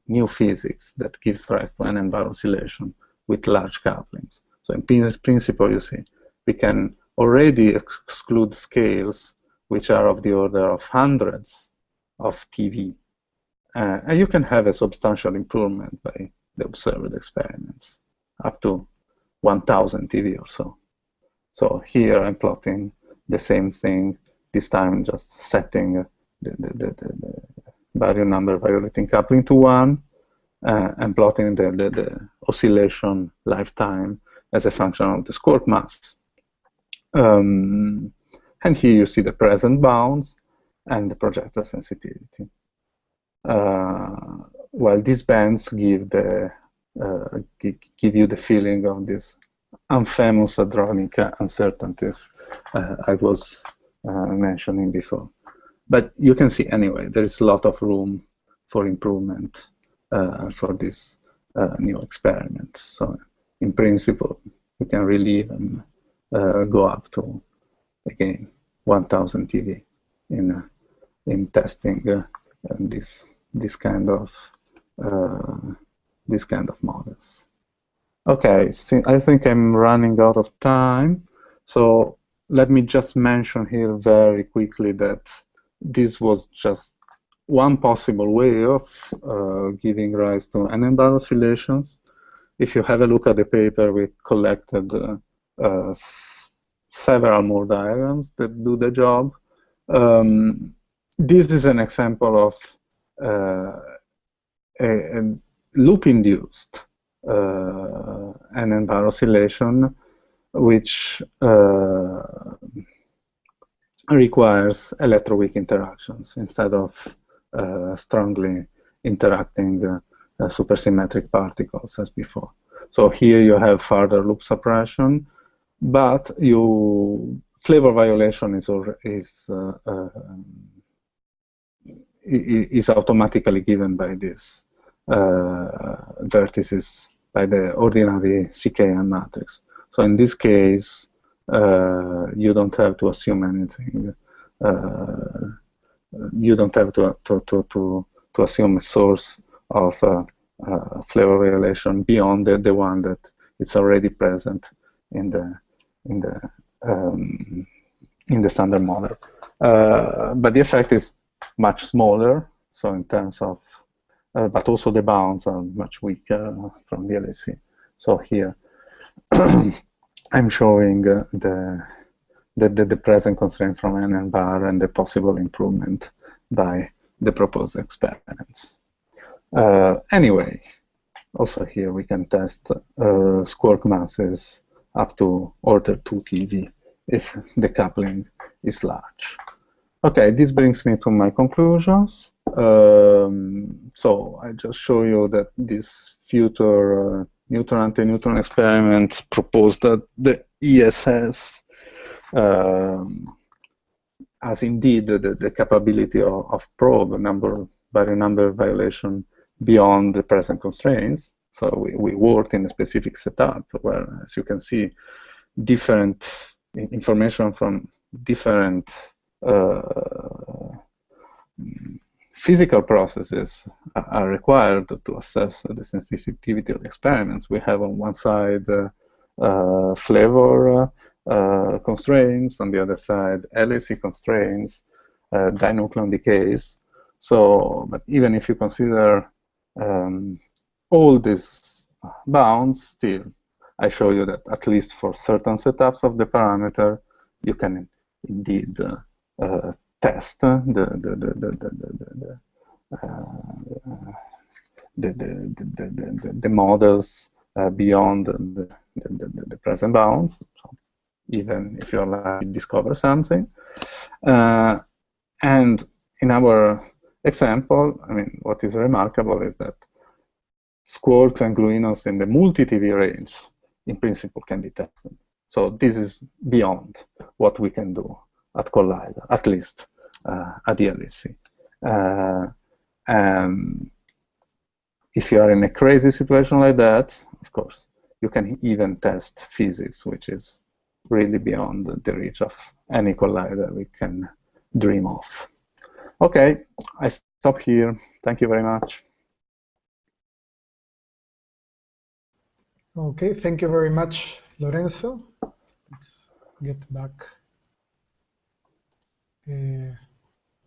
new physics that gives rise to an n-bar oscillation with large couplings. So in principle, you see, we can already exclude scales which are of the order of hundreds of TeV. Uh, and you can have a substantial improvement by the observed experiments, up to 1000 TeV or so. So here I'm plotting the same thing, this time just setting the, the, the, the baryon number violating coupling to 1 uh, and plotting the, the, the, oscillation lifetime as a function of the squark mass. Um, and here you see the present bounds and the projector sensitivity. Uh, while these bands give the uh, give you the feeling of this infamous hadronic uncertainties uh, I was uh, mentioning before. But you can see anyway, there is a lot of room for improvement uh, for this uh, new experiment. So in principle, we can really even uh, go up to, again, 1000 TeV in, in testing this, this kind of this kind of models. Okay, so I think I'm running out of time. So let me just mention here very quickly that this was just one possible way of uh, giving rise to n-bar oscillations. If you have a look at the paper, we collected uh, uh, several more diagrams that do the job. Um, this is an example of uh, a, a loop-induced uh, n-bar oscillation, which uh, requires electroweak interactions instead of uh, strongly interacting supersymmetric particles as before. So here you have further loop suppression, but you flavor violation is is uh, uh, is automatically given by these uh, vertices by the ordinary CKM matrix. So in this case, uh, you don't have to assume anything. Uh, you don't have to, to, to, to, to assume a source of uh, uh, flavor violation beyond the, the one that it's already present in the in the um, in the standard model. Uh, but the effect is much smaller. So in terms of uh, but also the bounds are much weaker from the LHC. So here I'm showing uh, the the, the, present constraint from n bar and the possible improvement by the proposed experiments. Uh, anyway, also here we can test uh, squark masses up to order 2 TeV if the coupling is large. Okay, this brings me to my conclusions. Um, so I just show you that this future uh, neutron anti-neutron experiment proposed that the ESS um, has indeed the, the capability of, of probe number baryon number violation beyond the present constraints. So we, we worked in a specific setup where, as you can see, different information from different uh, physical processes are required to assess the sensitivity of the experiments. We have on one side uh, uh, flavor uh, constraints, on the other side LHC constraints, uh, dinucleon decays. So, but even if you consider um, all these bounds, still, I show you that at least for certain setups of the parameter, you can indeed uh, uh, test the the the the the the, the, the, the, models uh, beyond the, the, the, present bounds, even if like discover something. Uh, and in our example, I mean, what is remarkable is that squarks and gluinos in the multi-TeV range, in principle, can be tested. So this is beyond what we can do at Collider, at least uh, LHC. Uh, and if you are in a crazy situation like that, of course, you can even test physics, which is really beyond the reach of any collider we can dream of. Okay, I stop here. Thank you very much. Okay, thank you very much, Lorenzo. Let's get back. Uh,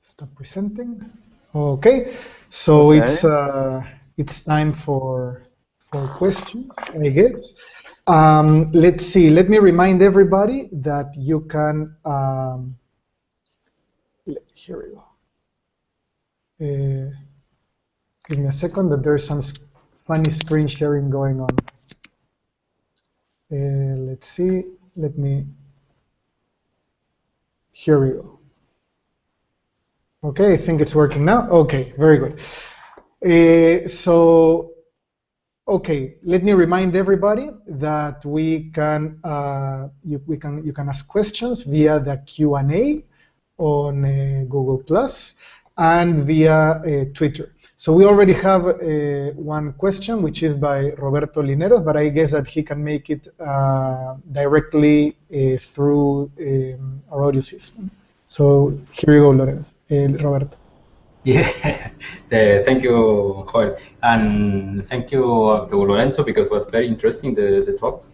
stop presenting. Okay, so okay. it's uh, it's time for for questions, I guess. Um, let's see. Let me remind everybody that you can. Um, here we go. Uh, give me a second. That there's some funny screen sharing going on. Uh, let's see. Let me. Here we go. Okay, I think it's working now. Okay, very good. Uh, so, okay, let me remind everybody that we can uh, you, we can you can ask questions via the Q and A on uh, Google Plus and via uh, Twitter. So we already have one question, which is by Roberto Lineros, but I guess that he can make it uh, directly through um, our audio system. So here you go, Lorenzo, eh, Roberto. Yeah, thank you, Joel, and thank you to Lorenzo because it was very interesting the, the talk.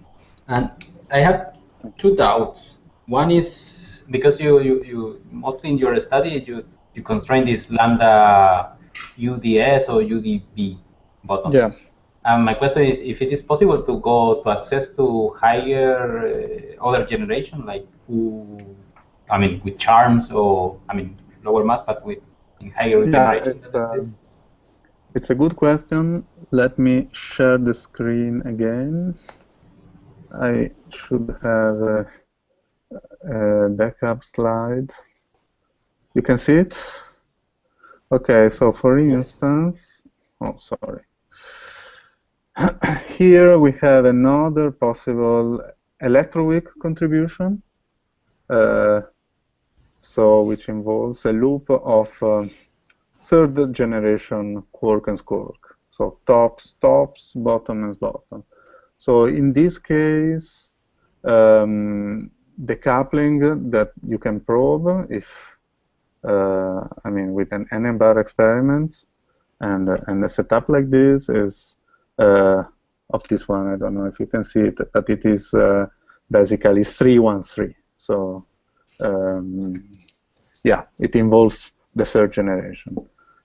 And I have two doubts. One is because you, you, you mostly in your study you you constrain this lambda UDS or UDB bottom. Yeah. And my question is if it is possible to go to access to higher uh, other generation like who I mean, with charms or, I mean, lower mass, but with higher yeah, uh, it's a good question. Let me share the screen again. I should have a, a backup slide. You can see it? Okay, so for instance, oh, sorry. Here we have another possible electroweak contribution. Uh, so which involves a loop of uh, third generation quark and squark. So tops, tops, bottom, and bottom. So in this case, um, the coupling that you can probe if, uh, I mean, with an n bar experiment and, uh, and a setup like this is uh, of this one, I don't know if you can see it, but it is uh, basically 313. So um, yeah, it involves the third generation.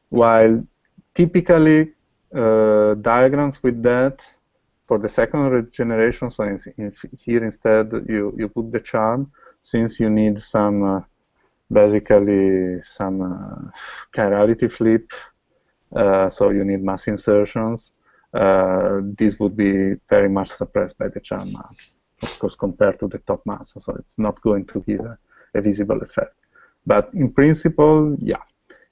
While typically uh, diagrams with that for the second generation, so in, in, here instead you, you put the charm, since you need some, uh, basically some uh, chirality flip, uh, so you need mass insertions, uh, this would be very much suppressed by the charm mass, of course, compared to the top mass, so it's not going to give a, a visible effect. But in principle, yeah,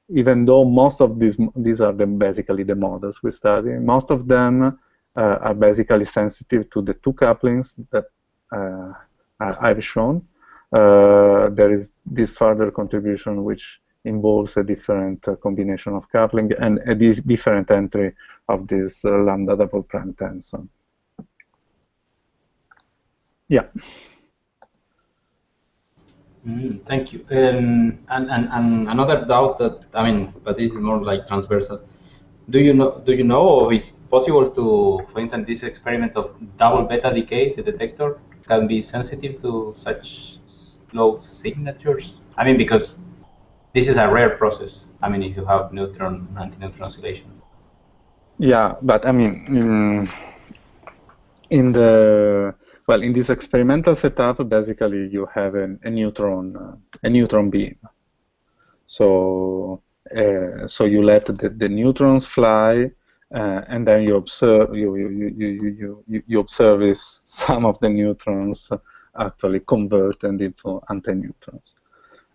even though most of these these are the, basically the models we study, most of them uh, are basically sensitive to the two couplings that uh, I've shown. Uh, there is this further contribution which involves a different uh, combination of coupling and a di different entry of this uh, lambda double prime tensor. Yeah. Mm, thank you. Um, and, and, and another doubt that I mean, but this is more like transversal. Do you know? Do you know, is possible to, for instance, this experiment of double beta decay, the detector can be sensitive to such slow signatures? I mean, because this is a rare process. I mean, if you have neutron anti-neutron oscillation. Yeah, but I mean, in, in the well, in this experimental setup, basically you have an, a neutron, uh, a neutron beam. So, uh, so you let the, the neutrons fly, uh, and then you observe you you, you, you, you, you observe this some of the neutrons actually convert into antineutrons.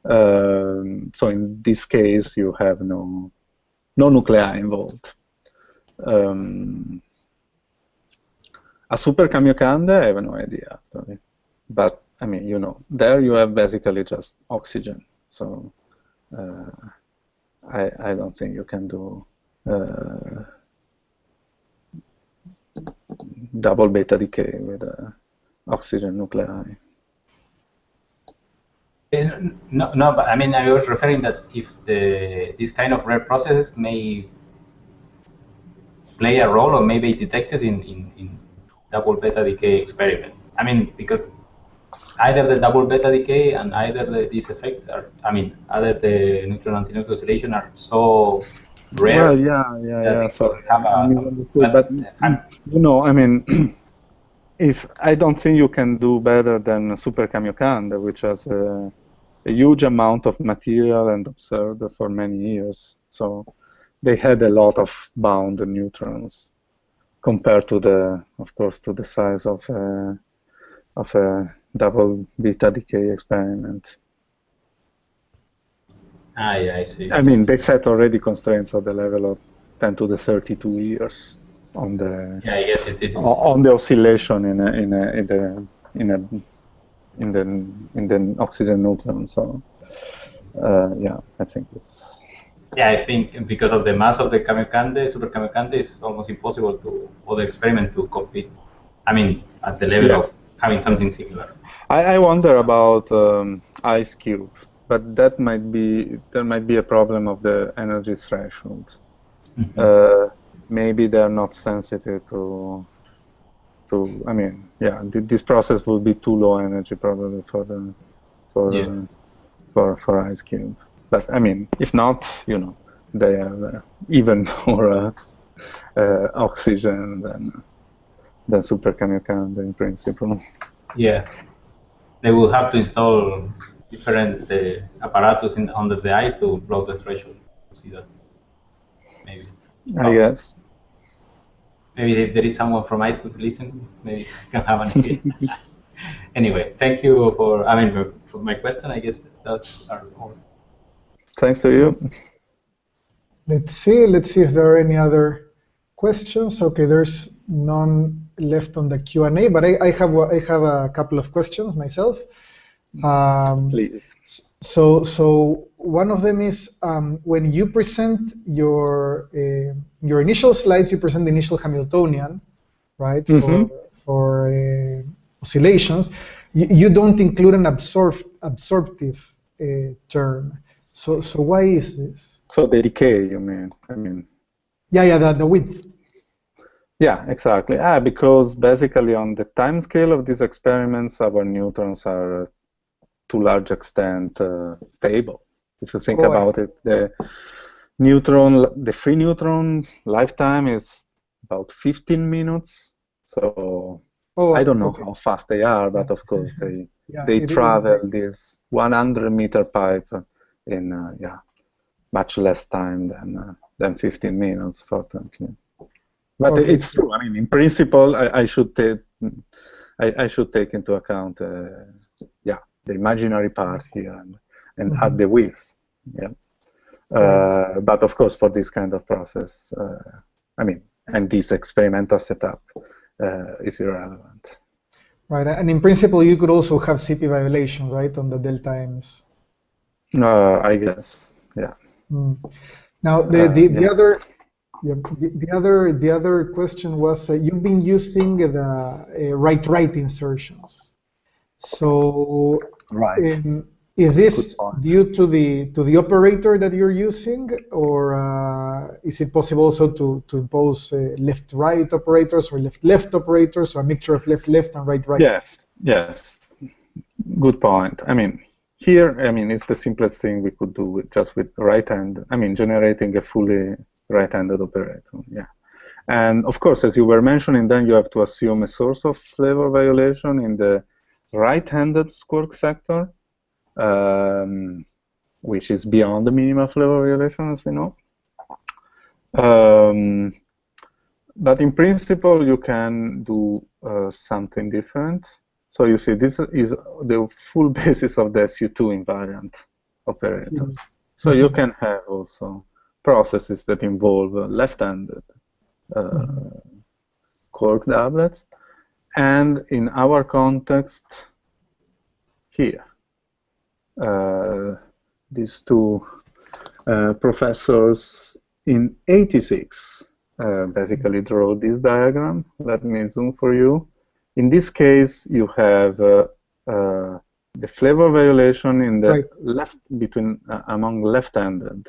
Um, so in this case, you have no no nuclei involved. Um, a super Kamiokande, I have no idea. But I mean, you know, there you have basically just oxygen. So uh, I I don't think you can do uh, double beta decay with uh, oxygen nuclei. Uh, no, no, but I mean, I was referring that if the this kind of rare processes may play a role or may be detected in, in, in double beta decay experiment. I mean, because either the double beta decay and either the, these effects are, I mean, either the neutron anti-neutron oscillation are so rare. Well, yeah, yeah, yeah. So, a, but, but uh, you know, I mean, if I don't think you can do better than Super Kamiokande, which has a, a huge amount of material and observed for many years. So they had a lot of bound neutrons compared to the, of course, to the size of a, of a double beta decay experiment. Ah, yeah, I see. I mean, they set already constraints at the level of 10 to the 32 years on the yeah, I guess it is on the oscillation in a, in a, in the in a in the in the oxygen neutron. So uh, yeah, I think it's yeah, I think because of the mass of the Kamiokande, Super Kamiokande, it's almost impossible to other experiment to compete. I mean, at the level yeah. of having something similar. I, I wonder about um, IceCube, but that might be there might be a problem of the energy threshold. Mm -hmm. uh, maybe they're not sensitive to to. I mean, yeah, th this process will be too low energy probably for the for yeah. uh, for for IceCube. But I mean, if not, you know, they have uh, even more uh, uh, oxygen than than Super Kamiokande in principle. Yeah, they will have to install different uh, apparatus in, under the ice to blow the threshold. To see that, maybe. I oh. guess. Maybe if there is someone from ice could listen, maybe can have an idea. anyway, thank you for. I mean, for my question, I guess that's all. Thanks to you. Let's see. Let's see if there are any other questions. Okay, there's none left on the Q&A, but I, I, have I have a couple of questions myself. Um, Please. So so one of them is um, when you present your uh, your initial slides, you present the initial Hamiltonian, right? Mm -hmm. For, for uh, oscillations, you, you, don't include an absorb absorptive uh, term. So, so why is this? So the decay, you mean? I mean. Yeah, yeah, the, the width. Yeah, exactly. Ah, because basically on the time scale of these experiments, our neutrons are uh, to large extent uh, stable. If you think oh, about it, the neutron, the free neutron lifetime is about 15 minutes. So oh, I don't know okay. how fast they are, but of course they Yeah, they is. travel this 100 meter pipe in uh, yeah much less time than uh, than 15 minutes for Temkin. But Okay. it's true. I mean, in principle, I, I should take I, I should take into account uh, yeah the imaginary part here and, and Mhm. add the width. Yeah. Uh, but of course, for this kind of process, uh, I mean, and this experimental setup uh, is irrelevant. Right, and in principle, you could also have CP violation, right, on the delta M's. Uh, I guess, yeah. Mm. Now, the, Uh, the, the yeah. other yeah, the, the other the other question was uh, you've been using the uh, right right insertions. So Right. um, is this due to the to the operator that you're using, or uh, is it possible also to to impose uh, left right operators or left left operators, or a mixture of left left and right right? Yes, yes. Good point. I mean, here, I mean, it's the simplest thing we could do with just with right hand. I mean, generating a fully right-handed operator. Yeah. And of course, as you were mentioning, then you have to assume a source of flavor violation in the right-handed squark sector, um, which is beyond the minimal flavor violation, as we know. Um, but in principle, you can do uh, something different. So you see, this is the full basis of the SU2 invariant operator. Mhm. So you can have also processes that involve uh, left-handed uh, quark doublets. And in our context, here, uh, these two uh, professors in 86 uh, basically draw this diagram. Let me zoom for you. In this case, you have uh, uh, the flavor violation in the Right. left between uh, among left-handed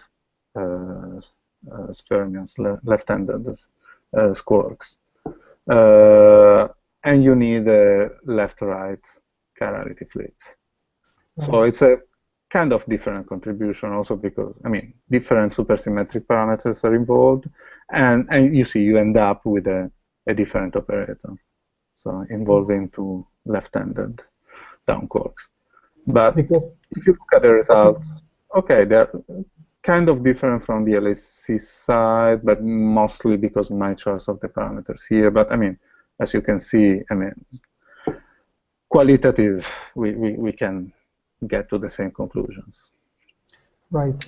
uh, uh, sfermions, le left-handed uh, squarks, uh, and you need a left-right chirality flip. So it's a kind of different contribution also because, I mean, different supersymmetric parameters are involved, and, and you see you end up with a, a different operator, so involving two left-handed down quarks. But Because if you look at the results, okay, they're kind of different from the LHC side, but mostly because my choice of the parameters here. But I mean, as you can see, I mean, qualitative, we, we, we can get to the same conclusions. Right.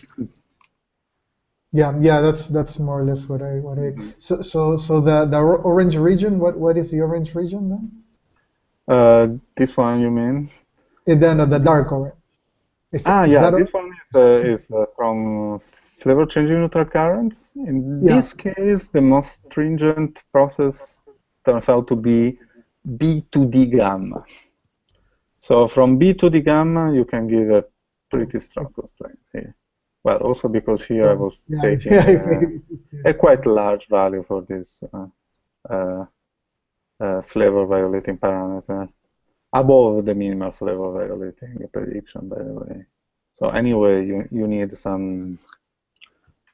Yeah, yeah, that's that's more or less what I what I. So so so the the orange region. What what is the orange region then? Uh, this one, you mean? Eh, the, no, the dark orange. Is- Ah, is yeah, this one is, uh, is uh, from flavor changing neutral currents. In Yeah. this case, the most stringent process turns out to be B to D gamma. So from B to D gamma, you can give a pretty strong constraint here. Well, also because here I was yeah, taking uh, a quite large value for this uh, uh, uh, flavor violating parameter, above the minimal flavor violating prediction, by the way. So anyway, you, you need some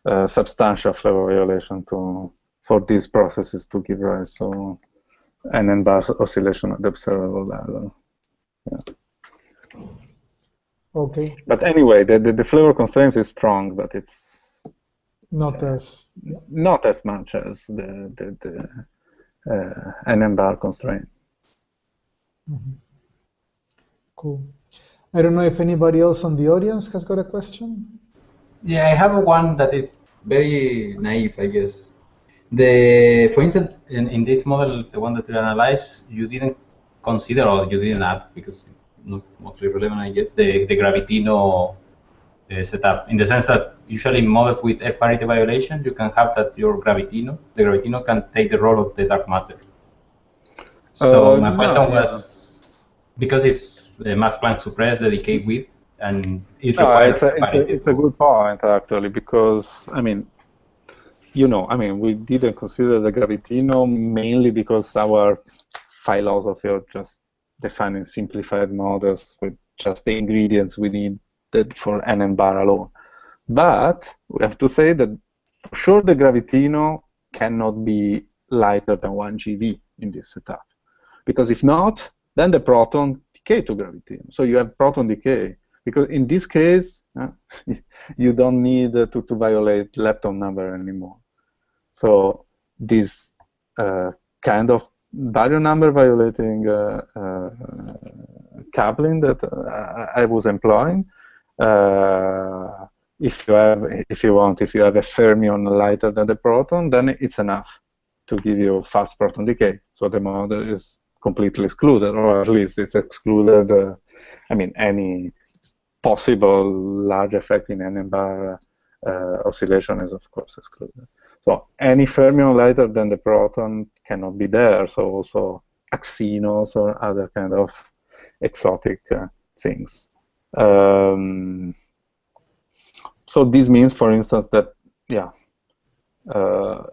uh, substantial flavor violation to for these processes to give rise to an n-bar oscillation at the observable level. Okay, But anyway, the, the, the flavor constraints is strong, but it's not as. not as much as the, the, the uh, an n-bar constraint. Mhm. Cool. I don't know if anybody else on the audience has got a question. Yeah, I have one that is very naive, I guess. The, for instance, in, in this model, the one that you analyzed, you didn't consider or you didn't add because not mostly relevant, I guess, the, the Gravitino uh, setup. In the sense that usually models with R parity violation, you can have that your Gravitino, the Gravitino can take the role of the dark matter. So Uh, my no, question yeah. was because it's the mass Planck suppressed the decay width and it No, requires it's a, it's, a, it's a good point actually because I mean, you know, I mean, we didn't consider the Gravitino mainly because our philosophy of just defining simplified models with just the ingredients we needed for n and bar alone. But we have to say that for sure the Gravitino cannot be lighter than 1 GeV in this setup. Because if not, then the proton decay to graviton. So you have proton decay. Because in this case, uh, you don't need uh, to, to violate lepton number anymore. So this uh, kind of baryon number violating uh, uh, coupling that uh, I was employing, if you have, if you want, if you have a fermion lighter than the proton, then it's enough to give you fast proton decay. So the model is completely excluded, or at least it's excluded. Uh, I mean, any possible large effect in n bar uh, oscillation is of course excluded. So any fermion lighter than the proton cannot be there. So also axinos or other kind of exotic uh, things. Um, so this means, for instance, that yeah, uh,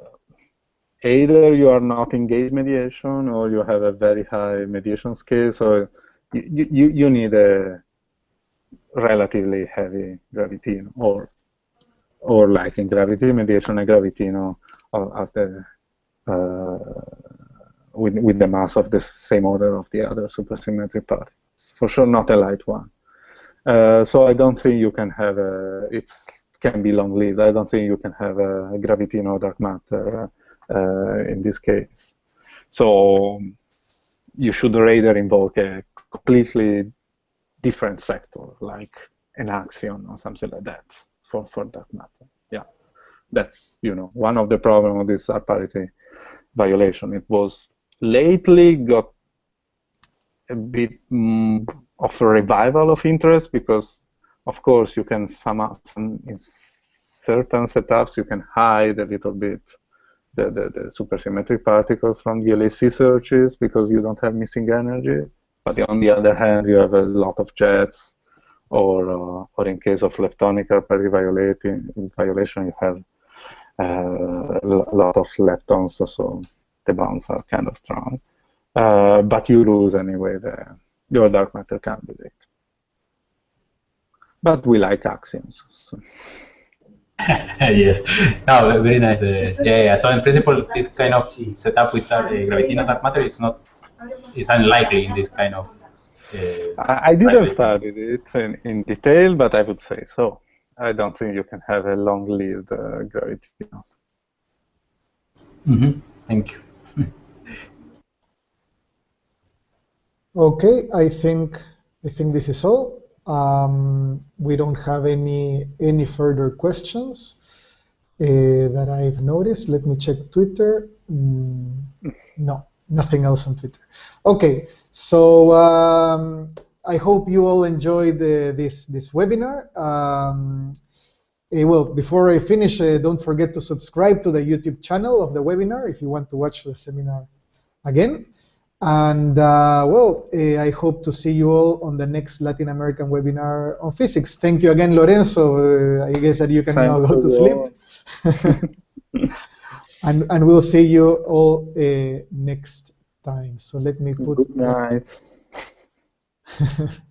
either you are not in gauge mediation or you have a very high mediation scale, so you, you, you need a relatively heavy gravitino or or like in gravity mediation a gravitino of, the uh, with, with the mass of the same order of the other supersymmetric particles. For sure not a light one. Uh, so I don't think you can have a, it can be long-lived. I don't think you can have a gravitino dark matter uh, in this case. So you should rather invoke a completely different sector, like an axion or something like that, for, for that matter. Yeah, that's you know one of the problem of this parity violation. It was lately got a bit mm, of a revival of interest because, of course, you can some, some in certain setups you can hide a little bit the, the, the supersymmetric particles from the LHC searches because you don't have missing energy. But on the other hand, you have a lot of jets, or uh, or in case of leptonic parity violation, you have uh, a lot of leptons, so the bonds are kind of strong. Uh, but you lose anyway the your dark matter candidate. But we like axions. So. yes. No, very nice. Uh, yeah, yeah. So in principle, this kind of setup with uh, gravitino dark matter is not is unlikely in this kind of. Uh, I, I didn't study it in, in detail, but I would say so. I don't think you can have a long-lived uh, gravitino. Mm -hmm. Thank you. okay, I think I think this is all. Um, we don't have any any further questions uh, that I've noticed. Let me check Twitter. Mm, no, nothing else on Twitter. Okay, so um, I hope you all enjoyed this this webinar. Um, uh, well, before I finish, uh, don't forget to subscribe to the YouTube channel of the webinar if you want to watch the seminar again. And uh, well, uh, I hope to see you all on the next Latin American webinar on physics. Thank you again, Lorenzo. Uh, I guess that you can now go to sleep. and, and we'll see you all uh, next time. So let me put. Good night.